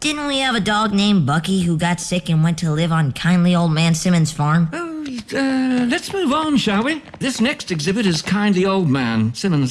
Didn't we have a dog named Bucky who got sick and went to live on kindly old man Simmons' farm? Oh, uh, let's move on, shall we? This next exhibit is Kindly Old Man, Simmons.